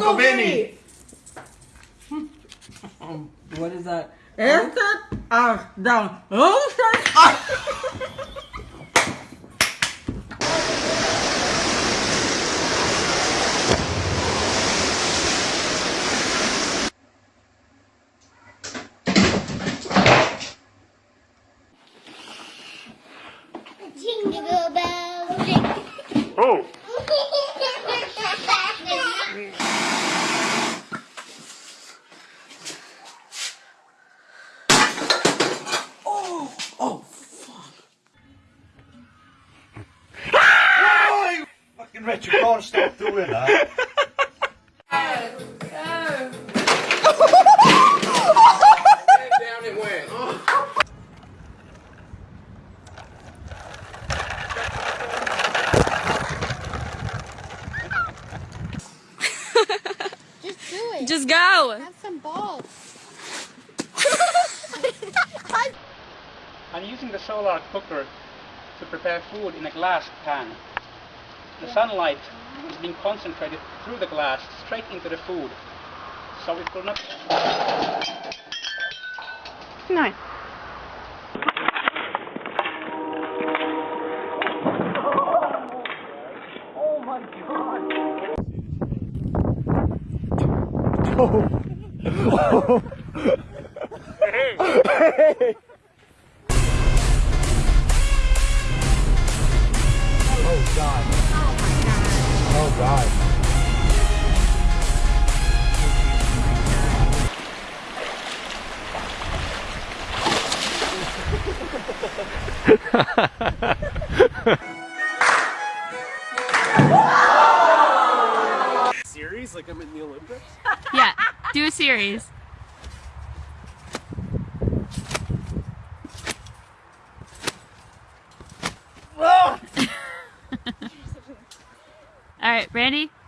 Roddy. Uncle Henny. Uncle, Uncle Vinny. Vinny. What is that? Este hasta once. Jingle bells, jingle. Oh. Oh, fucking wretch, can't stop doing that. Down it went. Just do it. Just go. have some balls. I'm using the solar cooker to prepare food in a glass pan. The sunlight is being concentrated through the glass straight into the food. So it will not... No. Oh god. Oh god. Oh, series like I'm in the Olympics. Yeah. Do a series. All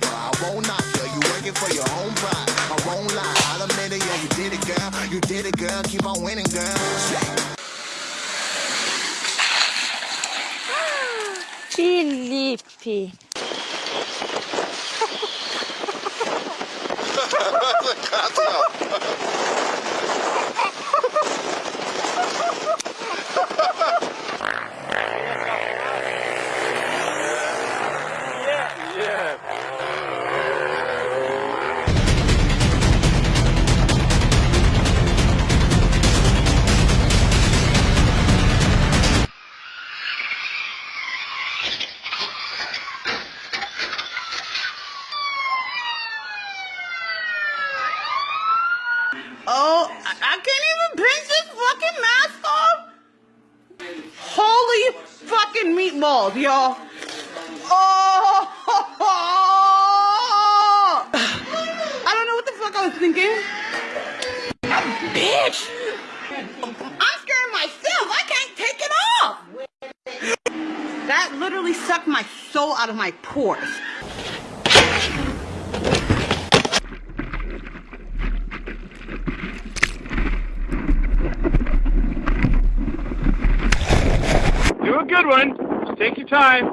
on to papa. I won't knock you. You working for your own pride. I won't lie. I'll admit it, yeah, you did it, girl. You did it, girl. Keep on winning, girl. Filippi. Oh, I, I can't even pinch this fucking mask off. Holy fucking meatballs, y'all. Oh, I don't know what the fuck I was thinking. A Bitch. I'm scared myself. I can't take it off. That literally sucked my soul out of my pores. Good one. Just take your time.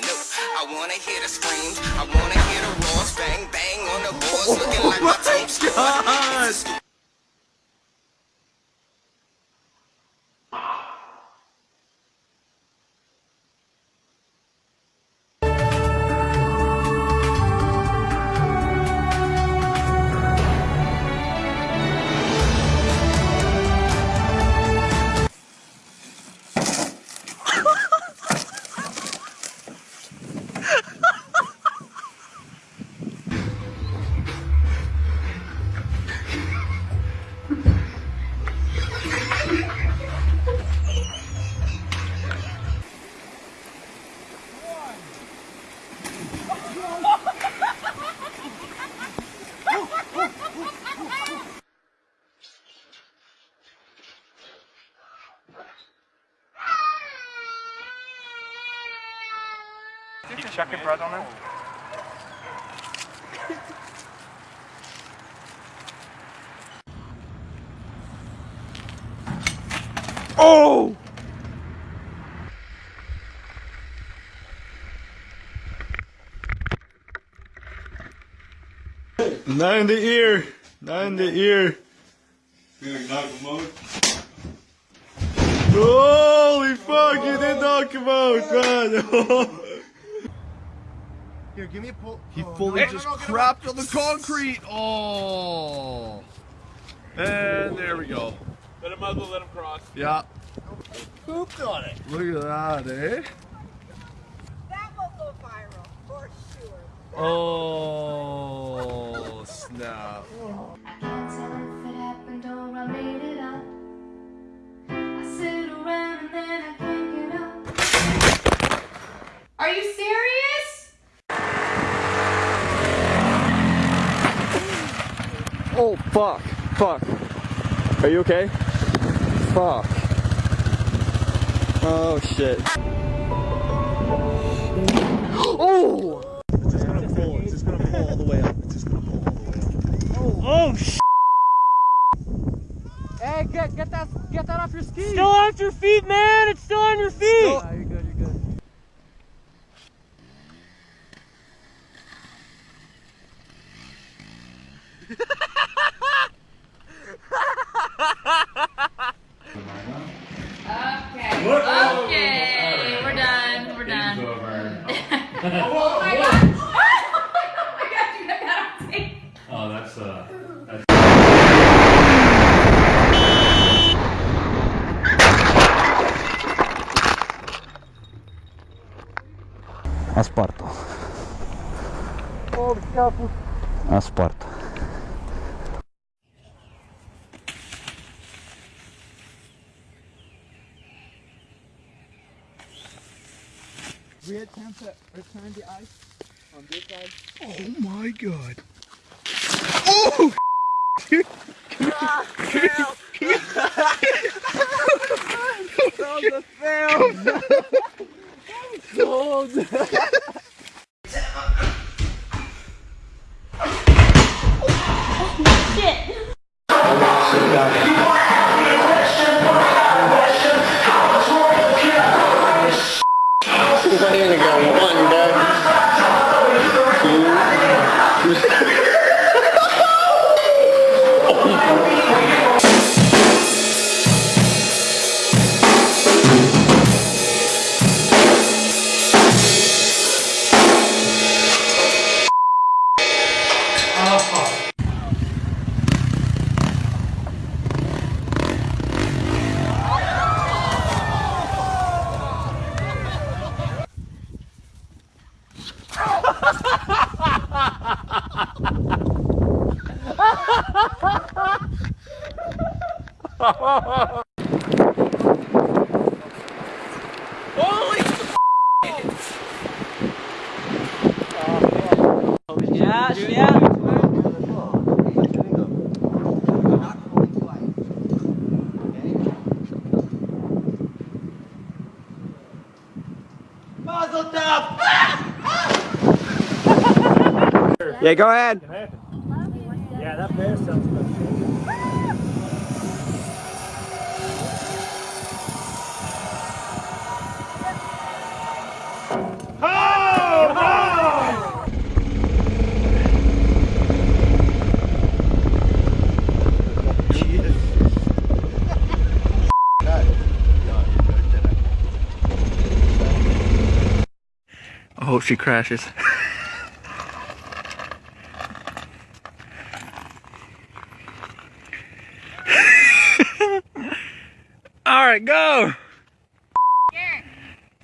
to. I wanna hear the screams. I wanna hear the roars. Bang, bang on the boards. Looking like my tape chuck a bread on it? Oh! Not in the ear. Not in the ear. Holy fuck, you did knock him out, man. Here, give me a pull. he fully just crapped on the concrete. Oh. And there we go. Let him muzzle, let him cross. Yeah. Pooped on it. Look at that, eh? That will go viral for sure. Oh, snap. Fuck. Fuck. Are you okay? Fuck. Oh, shit. Oh! It's just gonna pull. It's just gonna pull all the way up. It's just gonna pull all the way up. Oh, sh! Hey, get, get that get that off your ski. Still on your feet, man! It's still on your feet! you're good, you're good. Okay. Okay. We're done. We're done. oh my god. Oh my god, you got that on tape. Oh, that's uh. Asparto. Asparto. We attempt to return the ice on this side. Oh my god. I'm Ha ha ha! Yeah, go ahead. Yeah, that bear sounds good. I hope she crashes. go!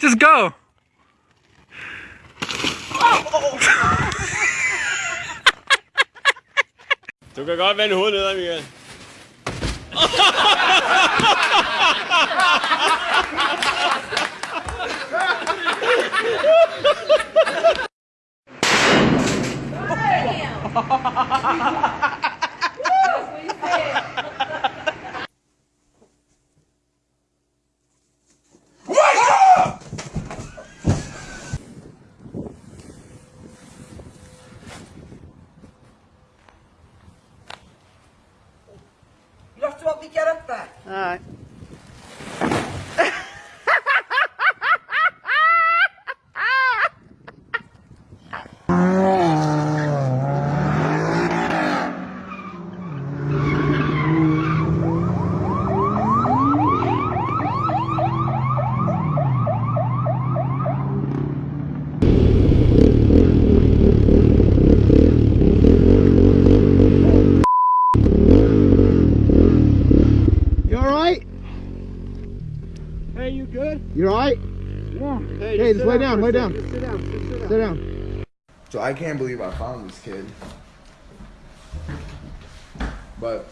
Just go! du kan godt vende hovedet nedad, Michael. Ha ha ha ha ha! Hey, just lay down, lay down. Sit down. So I can't believe I found this kid. But